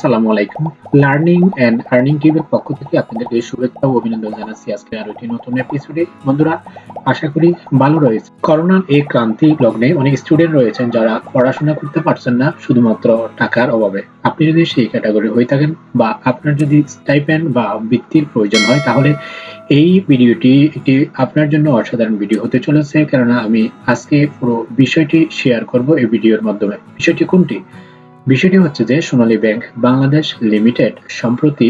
আসসালামু আলাইকুম। Learning and earning টিভির পক্ষ থেকে আপনাদেরকে শুভেচ্ছা ও অভিনন্দন জানাচ্ছি আজকে আরও একটি নতুন এপিসোডে বন্ধুরা, আশা করি ভালো রয়েছে। করোনার এই ক্রান্তি লগ্নে অনেক স্টুডেন্ট রয়েছেন যারা পড়াশোনা করতে পারছেন না শুধুমাত্র টাকার অভাবে। আপনি যদি সেই ক্যাটাগরি হয়ে থাকেন বা আপনার যদি স্টাইপেন্ড বা বৃত্তির প্রয়োজন হয়, তাহলে এই ভিডিওটি একটি আপনার জন্য অসাধারণ ভিডিও হতে চলেছে। কেননা, আমি আজকে পুরো বিষয়টি শেয়ার করব এই ভিডিওর মাধ্যমে। বিষয়টি কোনটি? বিষয়টি হচ্ছে যে সোনালী ব্যাংক বাংলাদেশ লিমিটেড সম্প্রতি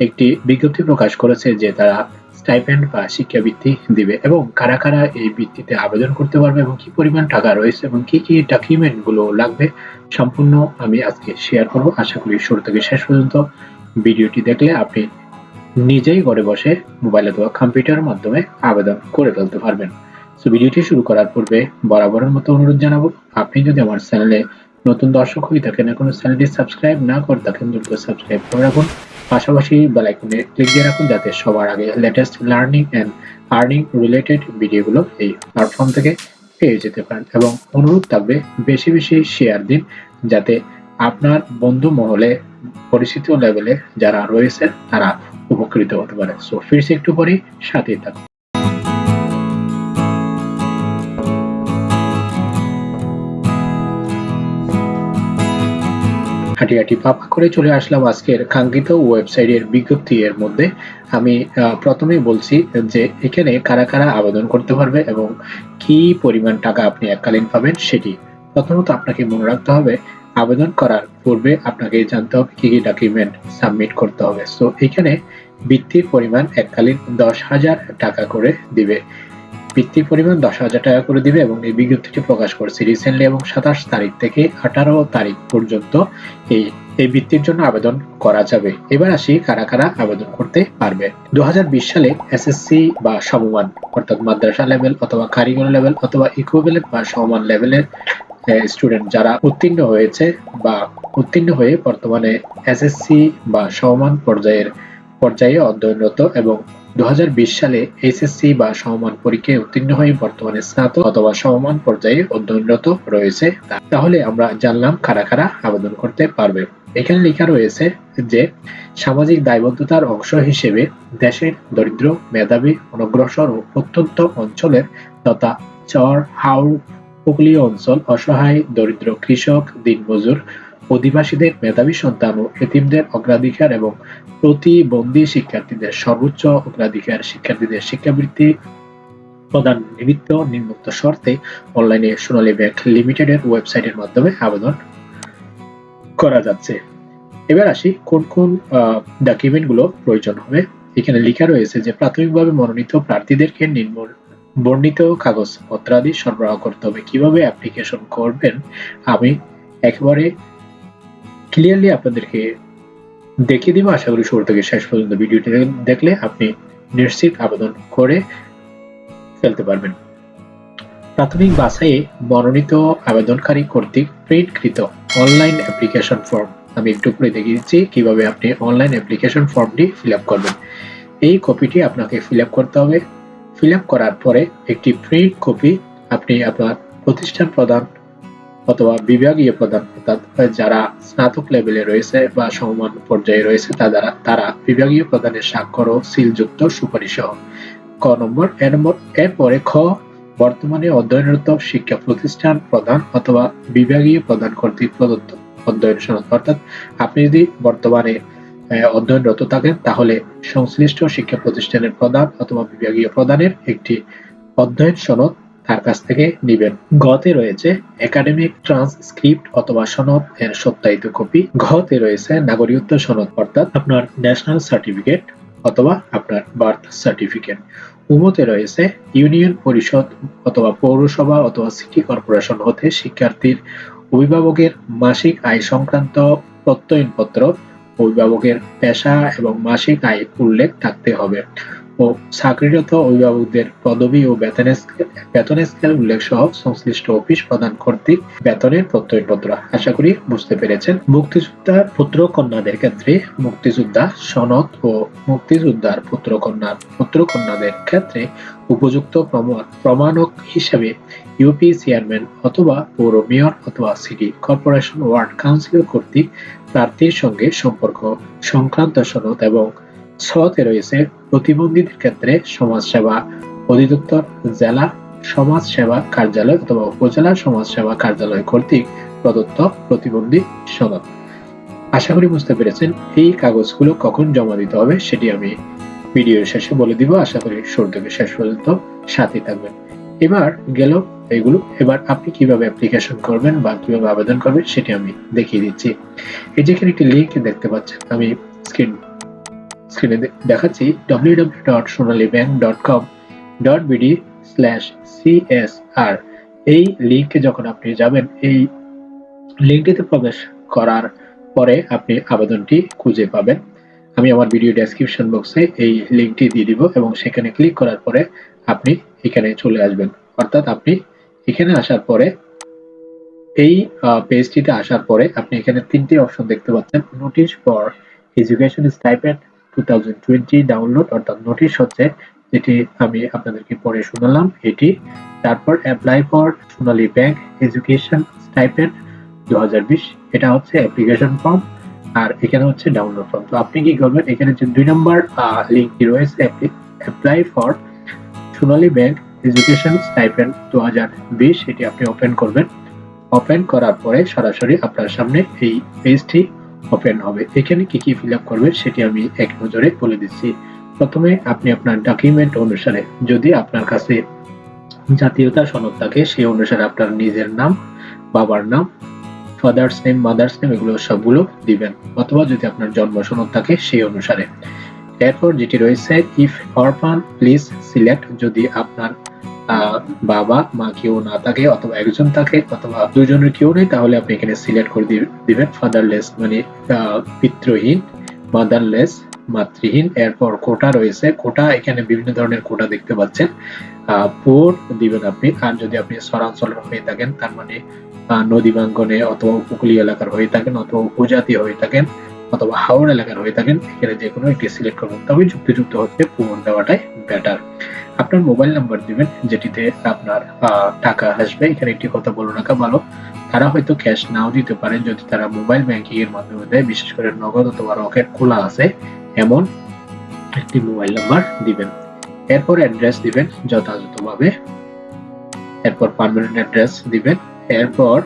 একটি বিজ্ঞপ্তি প্রকাশ করেছে যে তারা স্টাইপেন্ড বা শিক্ষাবৃত্তি দিবে এবং কারা কারা এই বৃত্তিতে আবেদন করতে পারবে এবং কি পরিমাণ টাকা রয়েছে এবং কি কি ডকুমেন্টগুলো লাগবে, সম্পূর্ণ আমি আজকে শেয়ার করব। আশা করি শুরু থেকে শেষ পর্যন্ত ভিডিওটি দেখলে আপনি নিজেই ঘরে বসে মোবাইল অথবা কম্পিউটারের মাধ্যমে আবেদন করে ফেলতে পারবেন। সো ভিডিওটি শুরু করার পূর্বে বরাবরের মতো অনুরোধ জানাব। আপনি যদি আমার চ্যানেলে নতুন দর্শক হয়ে থাকেন এখনও চ্যানেলটি সাবস্ক্রাইব না করে থাকেন, দ্রুত সাবস্ক্রাইব করে রাখুন। পাশাপাশি বেল আইকনে ক্লিক দিয়ে রাখুন যাতে সবার আগে latest learning and earning related ভিডিওগুলো এই প্ল্যাটফর্ম থেকে পেয়ে যেতে পারেন। এবং অনুরোধ থাকবে বেশি বেশি শেয়ার দিন যাতে আপনার বন্ধু মহলে পরিচিত লেভেলে যারা রয়েছে তারা উপকৃত হতে পারে। সো ফিরছি একটু পরেই, সাথেই থাকুন। হাঁটি হাঁটি পাপা করে চলে আসলাম আজকের কাঙ্ক্ষিত ওয়েবসাইটের বিজ্ঞপ্তি এর মধ্যে। আমি প্রথমেই বলছি যে এখানে কারা কারা আবেদন করতে পারবে এবং কি পরিমাণ টাকা আপনি এককালীন পাবেন সেটি প্রথমত আপনাকে মনে রাখতে হবে, আবেদন করার পূর্বে আপনাকে জানতে হবে কি কি ডকুমেন্ট সাবমিট করতে হবে। সো এখানে বৃত্তির পরিমাণ এককালীন দশ হাজার টাকা করে দিবে। বৃত্তির পরিমাণ দশ হাজার টাকা করে দিবে এবং এই বিজ্ঞপ্তিটি প্রকাশ করছে রিসেন্টলি এবং সাতাশ তারিখ থেকে আঠারো তারিখ পর্যন্ত এই এই বৃত্তির জন্য আবেদন করা যাবে। এবার আসি কারা কারা আবেদন করতে পারবে। দু সালে এসএসসি বা সমমান, অর্থাৎ মাদ্রাসা লেভেল অথবা কারিগরি লেভেল অথবা ইকুইভ্যালেন্ট বা সমমান লেভেলের স্টুডেন্ট যারা উত্তীর্ণ হয়েছে বা উত্তীর্ণ হয়ে বর্তমানে এসএসসি বা সমমান পর্যায়ের, পর্যায়ে অধ্যয়নরত এবং সালে এইচএসসি বা সমমান পরীক্ষায় উত্তীর্ণ হয়ে বর্তমানে স্নাতক অথবা সমমান পর্যায়ে অধ্যয়নরত রয়েছে তাহলে আমরা জানলাম কারা কারা আবেদন করতে পারবে। এখানে লেখা রয়েছে যে, সামাজিক দায়বদ্ধতার অংশ হিসেবে দেশের দরিদ্র, মেধাবী, অনগ্রসর ও প্রত্যন্ত অঞ্চলের তথা চর হাওড় উপকূলীয় অঞ্চল অসহায়, দরিদ্র কৃষক, দিনমজুর অধিবাসীদের, মেধাবী সন্তান ও এতিমদের অগ্রাধিকার এবং প্রতিবন্ধী শিক্ষার্থীদের সর্বোচ্চ অগ্রাধিকার শিক্ষার্থীদের শিক্ষাবৃত্তি প্রদান নিমিত্ত নিম্নোক্ত শর্তে অনলাইনে সোনালী ব্যাংক লিমিটেডের ওয়েবসাইটের মাধ্যমে আবেদন করা যাচ্ছে। এবার আসি কোন কোন ডকুমেন্টগুলো প্রয়োজন হবে। এখানে লেখা রয়েছে যে, প্রাথমিকভাবে মনোনীত প্রার্থীদেরকে নিম্ন বর্ণিত কাগজপত্রাদি সরবরাহ করতে হবে। কীভাবে অ্যাপ্লিকেশন করবেন? আমি একেবারে ক্লিয়ারলি আপনাদেরকে দেখিয়ে দিব। আশা করি শুরু থেকে শেষ পর্যন্ত ভিডিওটি দেখলে আপনি নিশ্চিত আবেদন করে ফেলতে পারবেন। প্রাথমিক বাছাইয়ে মনোনীত আবেদনকারী কর্তৃক প্রিন্টকৃত অনলাইন অ্যাপ্লিকেশন ফর্ম। আমি একটু করে দেখিয়ে দিচ্ছি কীভাবে আপনি অনলাইন অ্যাপ্লিকেশন ফর্মটি ফিল আপ করবেন। এই কপিটি আপনাকে ফিল করতে হবে। ফিল করার পরে একটি প্রিন্ট কপি আপনি আপনার প্রতিষ্ঠান প্রদান অথবা বিভাগীয় প্রদান অর্থাৎ যারা স্নাতক লেভেলে রয়েছে বা সমমান পর্যায়ে রয়েছে তারা তারা বিভাগীয় প্রদানের স্বাক্ষর ও সিলযুক্ত সুপারিশ। ক নম্বর এ নম্বর এরপরে খ, বর্তমানে অধ্যয়নরত শিক্ষা প্রতিষ্ঠান প্রদান অথবা বিভাগীয় প্রদান কর্তৃক প্রদত্ত অধ্যয়ন সনদ। অর্থাৎ আপনি যদি বর্তমানে অধ্যয়নরত থাকেন, তাহলে সংশ্লিষ্ট শিক্ষা প্রতিষ্ঠানের প্রদান অথবা বিভাগীয় প্রদানের একটি অধ্যয়ন সনদ তার কাছ থেকে নিবেন। গতে রয়েছে একাডেমিক ট্রান্সক্রিপ্ট অথবা সনদ এর সত্যায়িত কপি। ঘতে রয়েছে নাগরিকত্ব সনদ, অর্থাৎ আপনার ন্যাশনাল সার্টিফিকেট অথবা আপনার বার্থ সার্টিফিকেট। উমতে রয়েছে ইউনিয়ন পরিষদ অথবা পৌরসভা অথবা সিটি কর্পোরেশন হতে শিক্ষার্থীর অভিভাবকের মাসিক আয় সংক্রান্ত প্রত্যয়নপত্র, অভিভাবকের পেশা এবং মাসিক আয় উল্লেখ থাকতে হবে। ও চাকরিরত অভিভাবকদের পদবি ও বেতনের বেতন স্কেল উল্লেখ সহ সংশ্লিষ্ট অফিস প্রদান কর্তৃক বেতনের প্রত্যয়পত্র। আশা করি বুঝতে পেরেছেন। মুক্তিযোদ্ধার পুত্র কন্যাদের ক্ষেত্রে মুক্তিযোদ্ধা সনদ ও মুক্তিযোদ্ধার পুত্র কন্যার পুত্র কন্যাদের ক্ষেত্রে উপযুক্ত প্রমাণক হিসেবে ইউপি চেয়ারম্যান অথবা পৌর মেয়র অথবা সিটি কর্পোরেশন ওয়ার্ড কাউন্সিল কর্তৃক প্রার্থীর সঙ্গে সম্পর্ক সংক্রান্ত সনদ এবং ছতে রয়েছে প্রতিবন্ধীদের ক্ষেত্রে সমাজসেবা অধিদপ্তর, জেলা সমাজ সেবা কার্যালয় অথবা উপজেলা সমাজ সেবা কার্যালয় কর্তৃক প্রদত্ত প্রতিবন্ধী সনদ। আশা করি বুঝতে পেরেছেন এই কাগজগুলো কখন জমা দিতে হবে সেটি আমি ভিডিওর শেষে বলে দিব। আশা করি শুরু থেকে শেষ পর্যন্ত সাথে থাকবেন। এবার গেল এগুলো। এবার আপনি কীভাবে অ্যাপ্লিকেশন করবেন বা কীভাবে আবেদন করবেন সেটি আমি দেখিয়ে দিচ্ছি। এই যেখানে একটি লিংক দেখতে পাচ্ছেন। আমি স্ক্রিন স্ক্রিনে দেখাচ্ছি www.sonalibank.com.bd স্ল্যাশ সিএসআর এই লিংকে যখন আপনি যাবেন, এই লিঙ্কটিতে প্রবেশ করার পরে আপনি আবেদনটি খুঁজে পাবেন। আমি আমার ভিডিও ডেসক্রিপশন বক্সে এই লিঙ্কটি দিয়ে দিব এবং সেখানে ক্লিক করার পরে আপনি এখানে চলে আসবেন। অর্থাৎ আপনি এখানে আসার পরে, এই পেজটিতে আসার পরে আপনি এখানে তিনটি অপশন দেখতে পাচ্ছেন। Notice for education stipend 2020 download অর্থাৎ নোটিশ হচ্ছে, যেটি আমি আপনাদেরকে পড়ে শোনালাম, এটি। তারপর apply for Sonali Bank education stipend 2020 এটা হচ্ছে অ্যাপ্লিকেশন ফর্ম আর এখানে হচ্ছে ডাউনলোড ফর্ম তো আপনি কি করবেন, এখানে যে দুই নম্বর লিঙ্কটি রয়েছে apply for Sonali bank education stipend 2020 এটি আপনি ওপেন করবেন। ওপেন করার পরে সরাসরি আপনার সামনে এই পেজটি ওপেন হবে। এখানে কি কি ফিল আপ করবে সেটি আমি এক নজরে বলে দিচ্ছি। প্রথমে আপনি আপনার ডকুমেন্ট অনুসারে যদি আপনার কাছে জাতীয়তা সনদ থাকে, সেই অনুসারে আপনার নিজের নাম, বাবার নাম ফাদার্স নেম মাদার্স নেম এগুলো সবগুলো দিবেন। অথবা যদি আপনার জন্ম সনদ থাকে, সেই অনুসারে। এরপর যেটি রয়েছে ইফ অরফান প্লিজ সিলেক্ট যদি আপনার বাবা, মা কেউ না থাকে অথবা একজন থাকে অথবা দুজনের কেউ নেই, তাহলে আপনি এখানে সিলেক্ট করে দিবেন ফাদারলেস মানে পিতৃহীন মাদারলেস মাতৃহীন, এরপর কোটা রয়েছে। কোটা, এখানে বিভিন্ন ধরনের কোটা দেখতে পাচ্ছেন। পোর দিবেন আপনি। আর যদি আপনি হয়ে থাকেন, তার মানে নদী বাঙ্গনে অথবা উপকূলীয় এলাকার হয়ে থাকেন অথবা উপজাতি হয়ে থাকেন অথবা হাওড় এলাকার হয়ে থাকেন, এখানে যে কোনো একটি সিলেক্ট করবেন তবে যুক্তিযুক্ত হচ্ছে পুরন দেওয়াটাই বেটার আপনার মোবাইল নাম্বার দিবেন, যেটিতে আপনার টাকা আসবে। এখানে একটি কথা বলে রাখা ভালো তারা হয়তো ক্যাশ নাও দিতে পারেন যদি তারা মোবাইল ব্যাংকিং এর মাধ্যমে দেয়। বিশেষ করে নগদ অথবা রকেট খোলা আছে, এমন একটি মোবাইল নাম্বার দিবেন। এরপর অ্যাড্রেস দিবেন যথাযথভাবে। এরপর পারমানেন্ট অ্যাড্রেস দিবেন। এরপর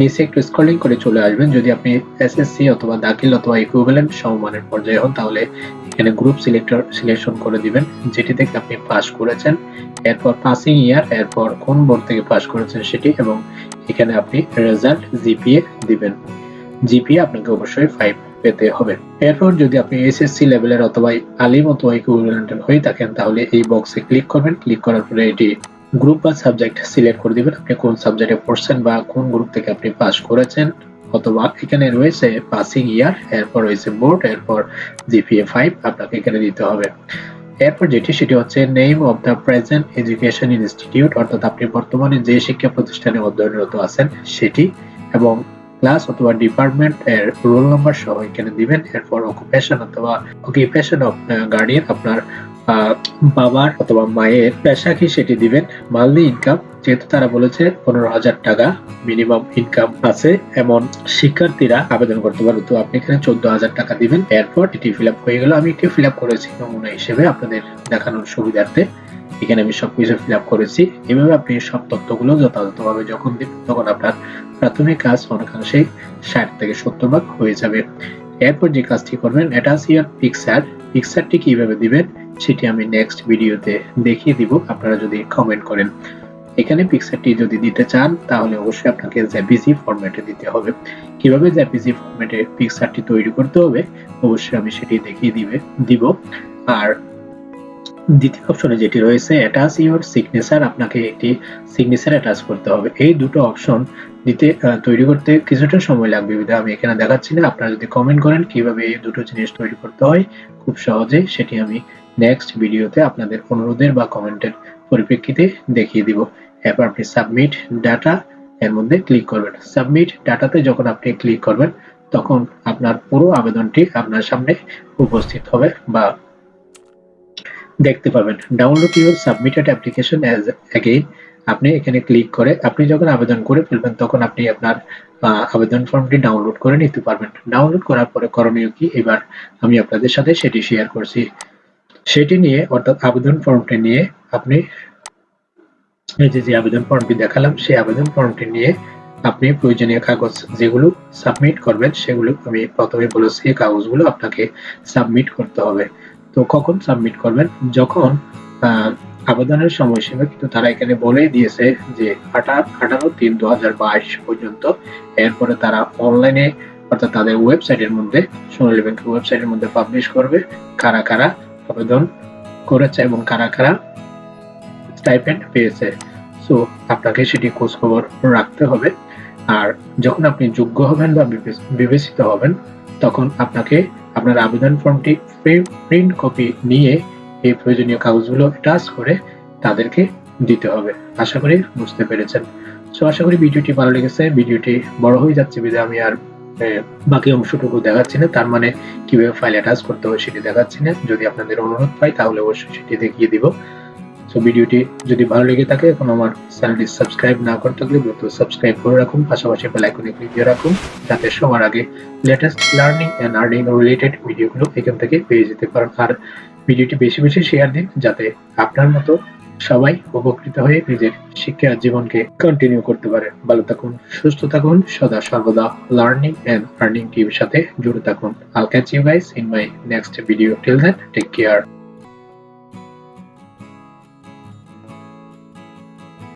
নিচে একটু স্ক্রলিং করে চলে আসবেন। যদি আপনি এসএসসি অথবা দাখিল অথবা ইকুইভ্যালেন্ট সমমানের পর্যায়ে হন, তাহলে এখানে গ্রুপ সিলেক্টর সিলেকশন করে দিবেন, যেটি থেকে আপনি পাস করেছেন। এরপর পাসিং ইয়ার এরপর কোন বোর্ড থেকে পাস করেছেন সেটি, এবং এখানে আপনি রেজাল্ট জিপিএ দিবেন। জিপিএ আপনাকে অবশ্যই ফাইভ পেতে হবে। এরপর যদি আপনি এসএসসি লেভেলের অথবা আলিম অথবা ইকুইভ্যালেন্টের হয়ে থাকেন, তাহলে এই বক্সে ক্লিক করবেন। ক্লিক করার পরে এটি গ্রুপ বা সাবজেক্ট সিলেক্ট করে দিবেন। আপনি কোন সাবজেক্টে পড়ছেন বা কোন গ্রুপ থেকে আপনি পাস করেছেন অথবা এখানে রয়েছে পাসিং ইয়ার এরপর রয়েছে বোর্ড এরপর জিপিএ ফাইভ আপনাকে এখানে দিতে হবে। এরপর যেটি, সেটি হচ্ছে name of the present education institute অর্থাৎ আপনি বর্তমানে যে শিক্ষা প্রতিষ্ঠানে অধ্যয়নরত আছেন, সেটি এবং ক্লাস অথবা ডিপার্টমেন্ট এর রোল নাম্বার সহ এখানে দিবেন। এরপর অকুপেশন অথবা অকুপেশন অফ গার্ডিয়ান আপনার বাবার অথবা মায়ের পেশা কি সেটি দিবেন? মালনি ইনকাম, যেহেতু তারা বলেছে পনেরো হাজার টাকা মিনিমাম ইনকাম আছে, এমন শিক্ষার্থীরা আবেদন করতে পারবে। তো আপনি এখানে চোদ্দ হাজার টাকা দিবেন। এরপর এটি ফিল হয়ে গেল। আমি এটি ফিল করেছি নমুনা হিসেবে আপনাদের দেখানোর সুবিধার্থে। এখানে আমি সবকিছু ফিল আপ করেছি। এভাবে আপনি সব তথ্যগুলো যথাযথভাবে যখন দিবেন, তখন আপনার প্রাথমিক কাজ অনেকাংশেই ষাট থেকে সত্তর ভাগ হয়ে যাবে। এরপর যে কাজটি করবেন আছে ইয়ার পিকচার পিকচারটি কীভাবে দিবেন, সেটি আমি নেক্সট ভিডিওতে দেখিয়ে দিব, আপনারা যদি কমেন্ট করেন। এখানে পিকচারটি যদি দিতে চান, তাহলে অবশ্যই আপনাকে জ্যাপিজি ফরম্যাটে দিতে হবে। কীভাবে জ্যাপিজি ফরম্যাটে পিকচারটি তৈরি করতে হবে, অবশ্যই আমি সেটি দেখিয়ে দিবে দিব। আর দ্বিতীয় অপশনে যেটি রয়েছে অ্যাটাচ ইউর সিগনেচার আপনাকে একটি সিগনেচার অ্যাটাচ করতে হবে। এই দুটো অপশন দিতে তৈরি করতে কিছুটা সময় লাগবে। বিধায় আমি এখানে দেখাচ্ছি না। আপনারা যদি কমেন্ট করেন কীভাবে এই দুটো জিনিস তৈরি করতে হয়, খুব সহজে সেটি আমি নেক্সট ভিডিওতে আপনাদের অনুরোধের বা কমেন্টের পরিপ্রেক্ষিতে দেখিয়ে দিব। এরপর আপনি সাবমিট ডাটা এর মধ্যে ক্লিক করবেন। সাবমিট ডাটাতে যখন আপনি ক্লিক করবেন, তখন আপনার পুরো আবেদনটি আপনার সামনে উপস্থিত হবে বা দেখতে পাবেন। Download your submitted application as again আপনি এখানে ক্লিক করে, আপনি যখন আবেদন করে ফেলবেন, তখন আপনি আপনার আবেদন ফর্মটি ডাউনলোড করে নিতে পারবেন। ডাউনলোড করার পরে করণীয় কি? এবার আমি আপনাদের সাথে সেটি শেয়ার করছি। সেটি নিয়ে, অর্থাৎ আবেদন ফর্মটি নিয়ে আপনি, এই যে যে আবেদন ফর্মটি দেখালাম, সেই আবেদন ফর্মটি নিয়ে আপনি প্রয়োজনীয় কাগজ যেগুলো সাবমিট করবেন, সেগুলো আমি প্রথমে বলেছি, কাগজগুলো আপনাকে সাবমিট করতে হবে। তো কখন সাবমিট করবেন? যখন আবেদনের সময়সীমা কিন্তু তারা এখানে বলেই দিয়েছে যে আঠারো তিন দু পর্যন্ত। এরপরে তারা অনলাইনে অর্থাৎ তাদের ওয়েবসাইটের মধ্যে, সোনালী ব্যাংকের ওয়েবসাইটের মধ্যে পাবলিশ করবে কারা কারা আবেদন করেছে এবং কারা কারা স্টাইপেন্ড পেয়েছে। সো আপনাকে সেটি খোঁজখবর রাখতে হবে। আর যখন আপনি যোগ্য হবেন বা বিবেচিত হবেন, তখন আপনাকে আপনার আবেদন ফর্মটি প্রিন্ট কপি নিয়ে এই প্রয়োজনীয় কাগজগুলো টাচ করে তাদেরকে দিতে হবে। আশা করি বুঝতে পেরেছেন। সো, আশা করি ভিডিওটি ভালো লেগেছে। ভিডিওটি বড় হয়ে যাচ্ছে বিধে আমি আর বাকি অংশটুকু দেখাচ্ছি না। তার মানে কীভাবে ফাইল অ্যাটাচ করতে হবে সেটি দেখাচ্ছি না। যদি আপনাদের অনুরোধ পাই তাহলে অবশ্যই সেটি দেখিয়ে দিব। সো ভিডিওটি যদি ভালো লেগে থাকে, এখন আমার চ্যানেলটি সাবস্ক্রাইব না করে থাকলে দ্রুত সাবস্ক্রাইব করে রাখুন। পাশাপাশি বেল আইকনে ক্লিক দিয়ে রাখুন, যাতে সবার আগে latest learning and earning related ভিডিওগুলো এখান থেকে পেয়ে যেতে পারেন। আর ভিডিওটি বেশি বেশি শেয়ার দিন, যাতে আপনার মতো সবাই উপকৃত হয়ে নিজের শিক্ষা জীবনকে কন্টিনিউ করতে পারে। ভালো থাকুন, সুস্থ থাকুন, সদা সর্বদা লার্নিং এন্ড আর্নিং টিভির সাথে জুড়ে থাকুন। I'll catch you guys in my next video till then take care